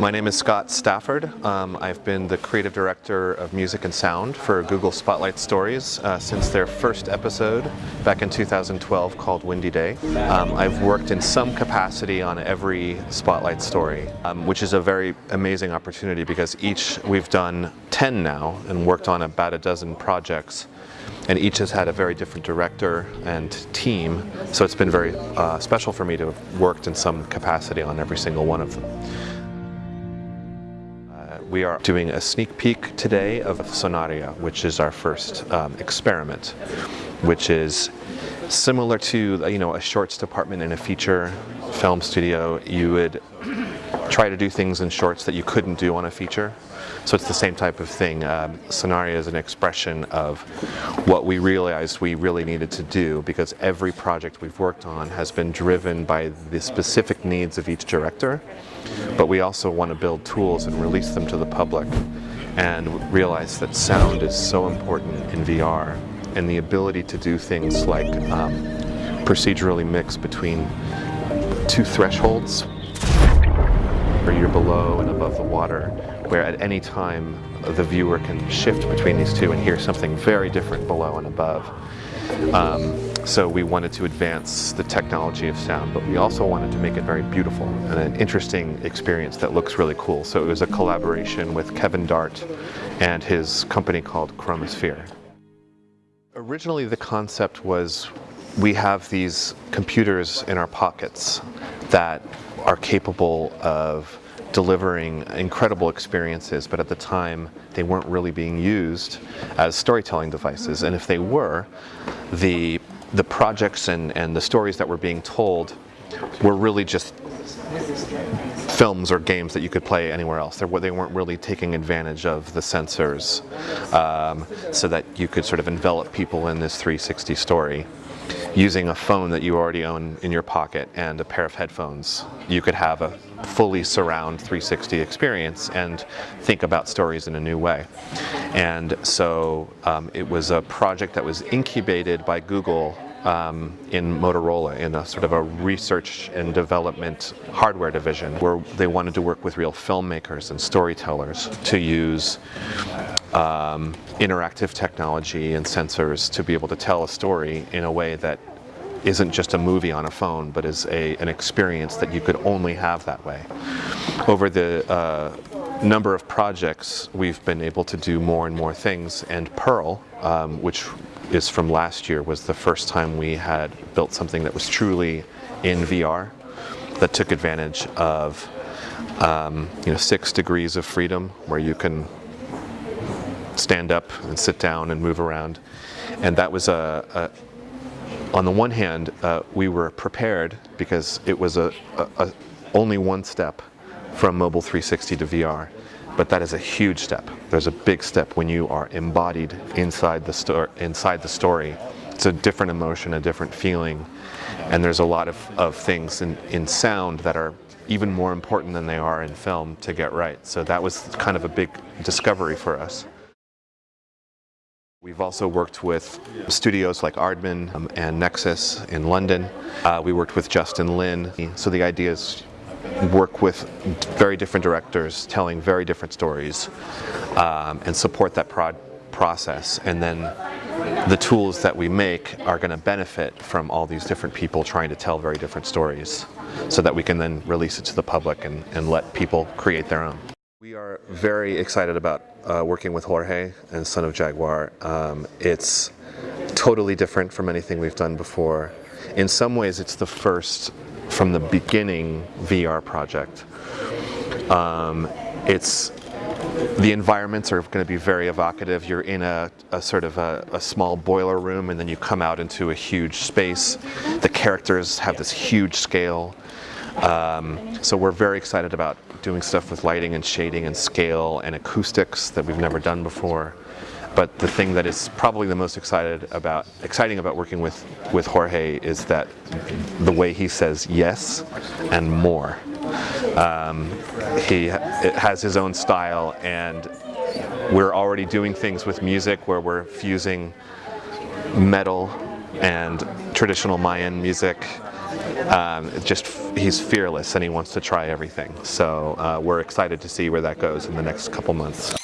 My name is Scott Stafford. Um, I've been the creative director of music and sound for Google Spotlight Stories uh, since their first episode back in 2012 called Windy Day. Um, I've worked in some capacity on every Spotlight story, um, which is a very amazing opportunity because each we've done 10 now and worked on about a dozen projects and each has had a very different director and team so it's been very uh, special for me to have worked in some capacity on every single one of them. We are doing a sneak peek today of Sonaria, which is our first um, experiment, which is similar to you know a shorts department in a feature film studio. You would try to do things in shorts that you couldn't do on a feature. So it's the same type of thing. Um, Sonaria is an expression of what we realized we really needed to do because every project we've worked on has been driven by the specific needs of each director. But we also want to build tools and release them to the public and realize that sound is so important in VR and the ability to do things like um, procedurally mix between two thresholds where you're below and above the water, where at any time the viewer can shift between these two and hear something very different below and above. Um, so we wanted to advance the technology of sound, but we also wanted to make it very beautiful and an interesting experience that looks really cool. So it was a collaboration with Kevin Dart and his company called Chromosphere. Originally the concept was we have these computers in our pockets that are capable of delivering incredible experiences, but at the time they weren't really being used as storytelling devices. And if they were, the, the projects and, and the stories that were being told were really just films or games that you could play anywhere else. They, they weren't really taking advantage of the sensors um, so that you could sort of envelop people in this 360 story using a phone that you already own in your pocket and a pair of headphones, you could have a fully surround 360 experience and think about stories in a new way. And so um, it was a project that was incubated by Google um, in Motorola in a sort of a research and development hardware division where they wanted to work with real filmmakers and storytellers to use um, interactive technology and sensors to be able to tell a story in a way that isn't just a movie on a phone, but is a, an experience that you could only have that way. Over the uh, number of projects, we've been able to do more and more things, and Pearl, um, which is from last year, was the first time we had built something that was truly in VR, that took advantage of um, you know, six degrees of freedom, where you can stand up and sit down and move around. And that was a, a on the one hand, uh, we were prepared because it was a, a, a, only one step from Mobile 360 to VR. But that is a huge step. There's a big step when you are embodied inside the, inside the story. It's a different emotion, a different feeling. And there's a lot of, of things in, in sound that are even more important than they are in film to get right. So that was kind of a big discovery for us. We've also worked with studios like Aardman um, and Nexus in London. Uh, we worked with Justin Lin. So the idea is work with very different directors telling very different stories um, and support that process. And then the tools that we make are going to benefit from all these different people trying to tell very different stories so that we can then release it to the public and, and let people create their own. We are very excited about uh, working with Jorge and Son of Jaguar. Um, it's totally different from anything we've done before. In some ways, it's the first from the beginning VR project. Um, it's the environments are going to be very evocative. You're in a, a sort of a, a, small boiler room and then you come out into a huge space. The characters have this huge scale. Um, so we're very excited about doing stuff with lighting and shading and scale and acoustics that we've never done before. But the thing that is probably the most excited about, exciting about working with, with Jorge is that the way he says yes and more. Um, he has his own style and we're already doing things with music where we're fusing metal and traditional Mayan music um, just he's fearless and he wants to try everything. So uh, we're excited to see where that goes in the next couple months.